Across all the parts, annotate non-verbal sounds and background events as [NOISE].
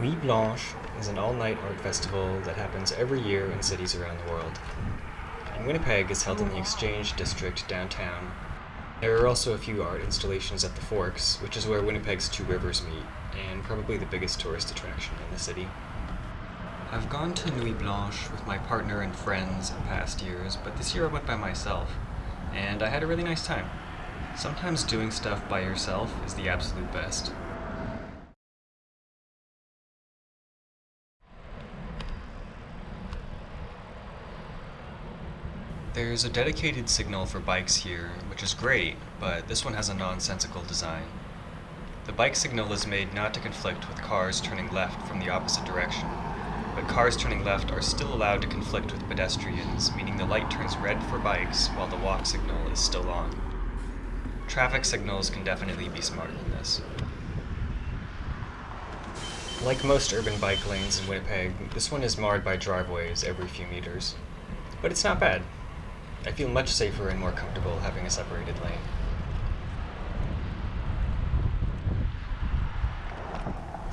Nuit Blanche is an all-night art festival that happens every year in cities around the world. In Winnipeg, it's held in the Exchange District downtown. There are also a few art installations at the Forks, which is where Winnipeg's two rivers meet, and probably the biggest tourist attraction in the city. I've gone to Nuit Blanche with my partner and friends in past years, but this year I went by myself, and I had a really nice time. Sometimes doing stuff by yourself is the absolute best. There's a dedicated signal for bikes here, which is great, but this one has a nonsensical design. The bike signal is made not to conflict with cars turning left from the opposite direction, but cars turning left are still allowed to conflict with pedestrians, meaning the light turns red for bikes while the walk signal is still on. Traffic signals can definitely be smarter than this. Like most urban bike lanes in Winnipeg, this one is marred by driveways every few meters. But it's not bad. I feel much safer and more comfortable having a separated lane.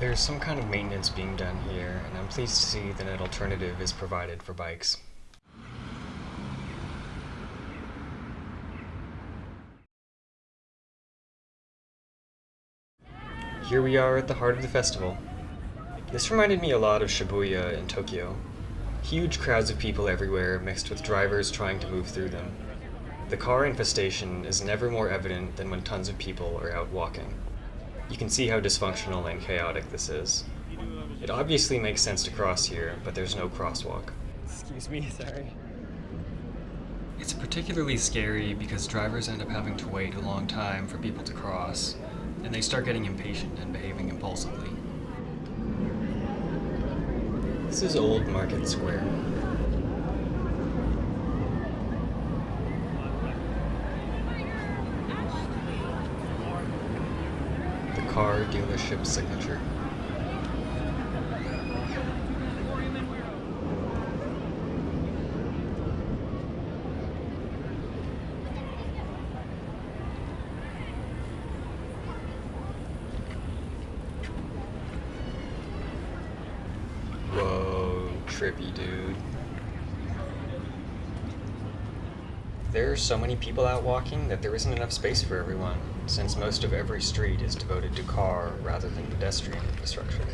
There's some kind of maintenance being done here, and I'm pleased to see that an alternative is provided for bikes. Here we are at the heart of the festival. This reminded me a lot of Shibuya in Tokyo. Huge crowds of people everywhere mixed with drivers trying to move through them. The car infestation is never more evident than when tons of people are out walking. You can see how dysfunctional and chaotic this is. It obviously makes sense to cross here, but there's no crosswalk. Excuse me, [LAUGHS] sorry. It's particularly scary because drivers end up having to wait a long time for people to cross, and they start getting impatient and behaving impulsively. This is Old Market Square. The car dealership signature. Trippy dude. There are so many people out walking that there isn't enough space for everyone, since most of every street is devoted to car rather than pedestrian infrastructure.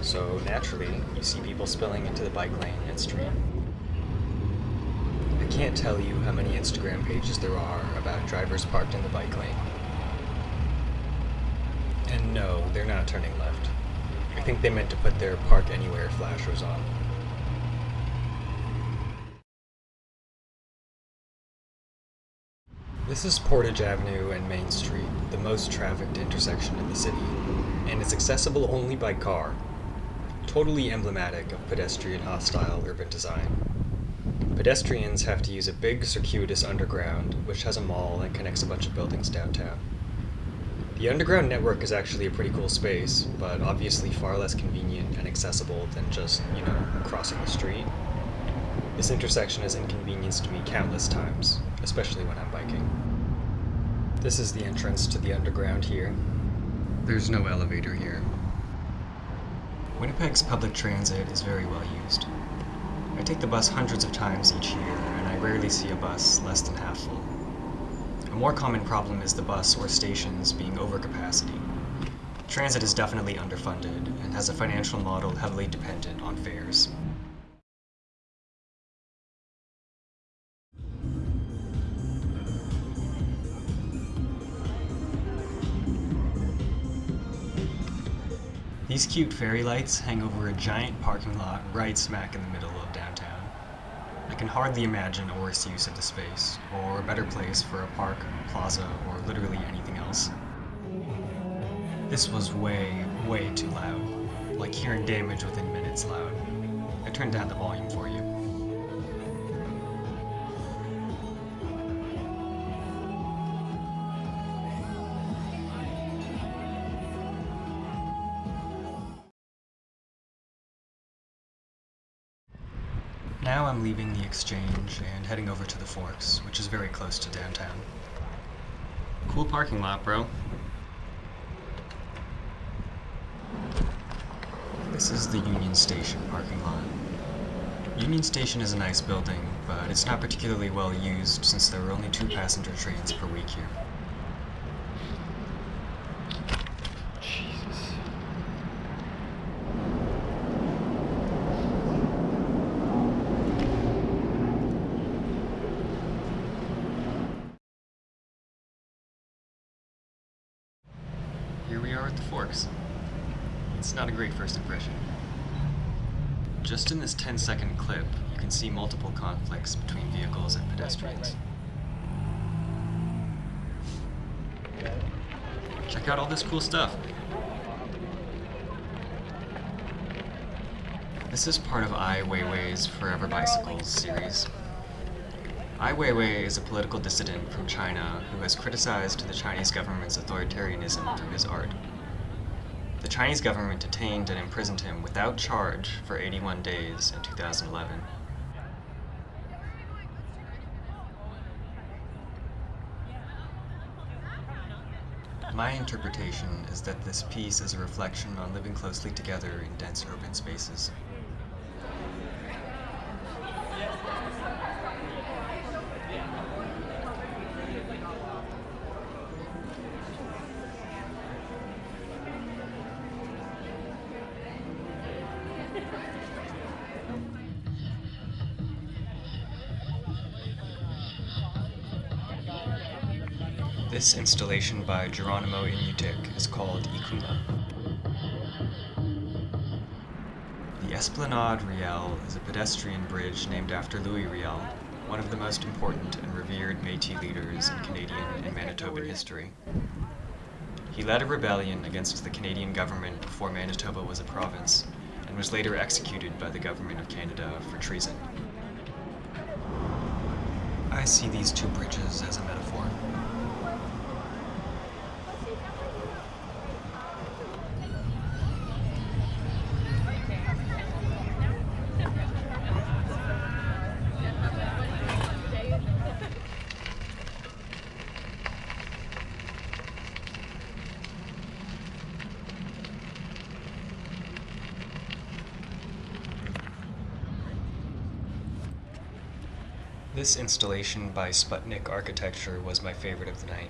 So naturally, you see people spilling into the bike lane midstream. I can't tell you how many Instagram pages there are about drivers parked in the bike lane. And no, they're not turning left. I think they meant to put their park anywhere flashers on. This is Portage Avenue and Main Street, the most trafficked intersection in the city, and it's accessible only by car. Totally emblematic of pedestrian hostile urban design. Pedestrians have to use a big circuitous underground, which has a mall and connects a bunch of buildings downtown. The underground network is actually a pretty cool space, but obviously far less convenient and accessible than just, you know, crossing the street. This intersection has inconvenienced me countless times, especially when I'm biking. This is the entrance to the underground here. There's no elevator here. Winnipeg's public transit is very well used. I take the bus hundreds of times each year, and I rarely see a bus less than half full. A more common problem is the bus or stations being overcapacity. Transit is definitely underfunded and has a financial model heavily dependent on fares. These cute fairy lights hang over a giant parking lot right smack in the middle of downtown. I can hardly imagine a worse use of the space, or a better place for a park, plaza, or literally anything else. This was way, way too loud. Like hearing damage within minutes loud. I turned down the volume for you. Now I'm leaving the exchange and heading over to the Forks, which is very close to downtown. Cool parking lot, bro. This is the Union Station parking lot. Union Station is a nice building, but it's not particularly well used since there are only two passenger trains per week here. Jesus. Here we are at the Forks. It's not a great first impression. Just in this 10 second clip, you can see multiple conflicts between vehicles and pedestrians. Check out all this cool stuff. This is part of Ai Weiwei's Forever Bicycles series. Ai Weiwei is a political dissident from China who has criticized the Chinese government's authoritarianism through his art. Chinese government detained and imprisoned him without charge for 81 days in 2011. My interpretation is that this piece is a reflection on living closely together in dense urban spaces. This installation by Geronimo Inutiq is called Ikuma. The Esplanade Riel is a pedestrian bridge named after Louis Riel, one of the most important and revered Métis leaders in Canadian and Manitoban history. He led a rebellion against the Canadian government before Manitoba was a province, and was later executed by the government of Canada for treason. I see these two bridges as a metaphor. This installation by Sputnik Architecture was my favorite of the night.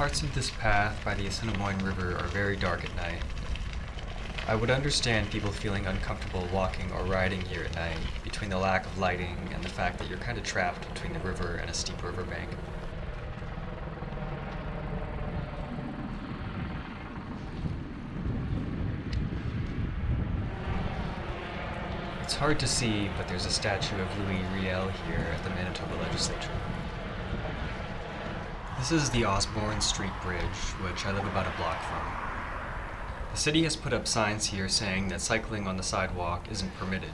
Parts of this path by the Assiniboine River are very dark at night. I would understand people feeling uncomfortable walking or riding here at night between the lack of lighting and the fact that you're kind of trapped between the river and a steep riverbank. It's hard to see, but there's a statue of Louis Riel here at the Manitoba Legislature. This is the Osborne Street Bridge, which I live about a block from. The city has put up signs here saying that cycling on the sidewalk isn't permitted.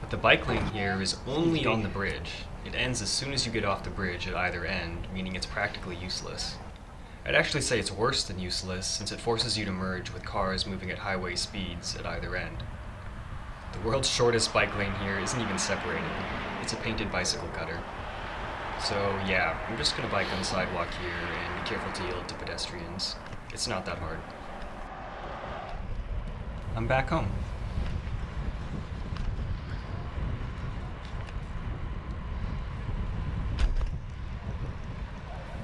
But the bike lane here is only on the bridge. It ends as soon as you get off the bridge at either end, meaning it's practically useless. I'd actually say it's worse than useless since it forces you to merge with cars moving at highway speeds at either end. The world's shortest bike lane here isn't even separated. It's a painted bicycle cutter. So yeah, I'm just gonna bike on the sidewalk here and be careful to yield to pedestrians. It's not that hard. I'm back home.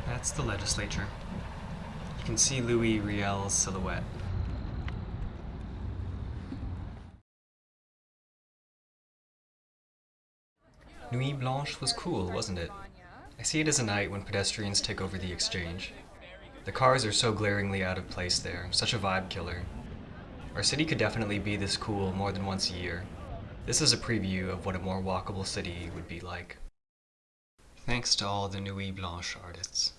That's the legislature. You can see Louis Riel's silhouette. Nuit Blanche was cool, wasn't it? I see it as a night when pedestrians take over the exchange. The cars are so glaringly out of place there, such a vibe killer. Our city could definitely be this cool more than once a year. This is a preview of what a more walkable city would be like. Thanks to all the Nuit Blanche artists.